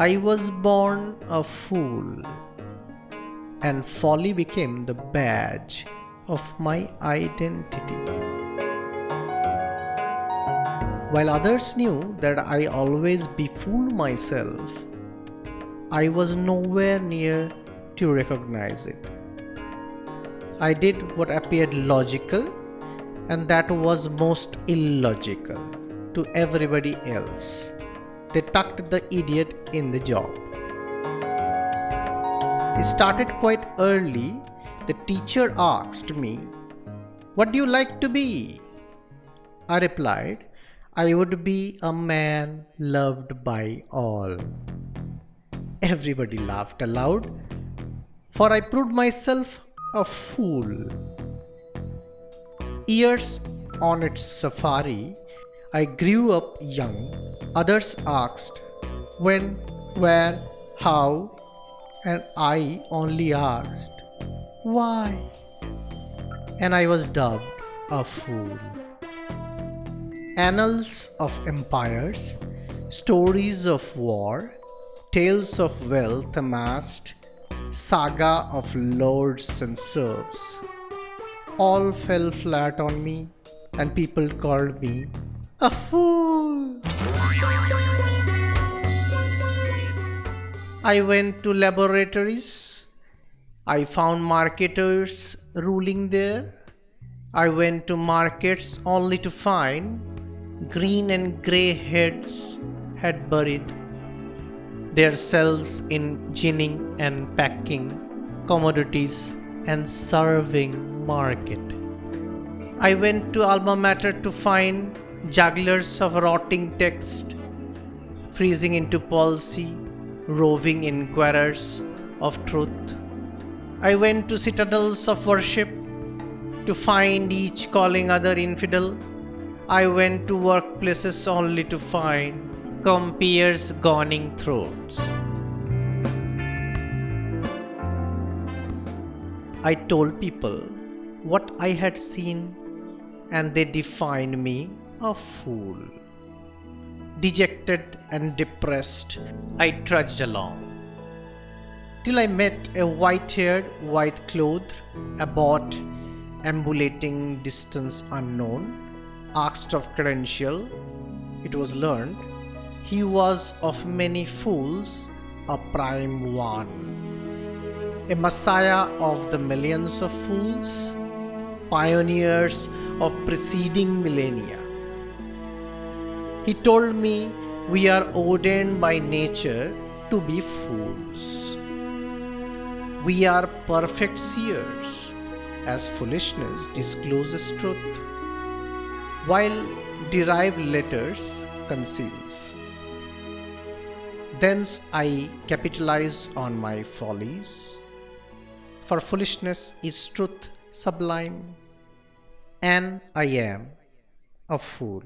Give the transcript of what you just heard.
I was born a fool, and folly became the badge of my identity. While others knew that I always befooled myself, I was nowhere near to recognize it. I did what appeared logical and that was most illogical to everybody else. They tucked the idiot in the job. It started quite early. The teacher asked me, What do you like to be? I replied, I would be a man loved by all. Everybody laughed aloud, for I proved myself a fool. Years on its safari, I grew up young. Others asked when, where, how, and I only asked why. And I was dubbed a fool. Annals of empires, stories of war, tales of wealth amassed, saga of lords and serfs, all fell flat on me, and people called me a fool. I went to laboratories. I found marketers ruling there. I went to markets only to find green and grey heads had buried their selves in ginning and packing commodities and serving market. I went to alma mater to find jugglers of rotting text, freezing into palsy, roving inquirers of truth. I went to citadels of worship to find each calling other infidel. I went to workplaces only to find compeers gawning throats. I told people what I had seen and they defined me a fool. Dejected and depressed, I trudged along. Till I met a white haired, white clothed, abbot, ambulating distance unknown, asked of credential, it was learned, he was of many fools a prime one. A messiah of the millions of fools, pioneers of preceding millennia. He told me we are ordained by nature to be fools. We are perfect seers, as foolishness discloses truth, while derived letters conceals. Thence I capitalize on my follies, for foolishness is truth sublime, and I am a fool.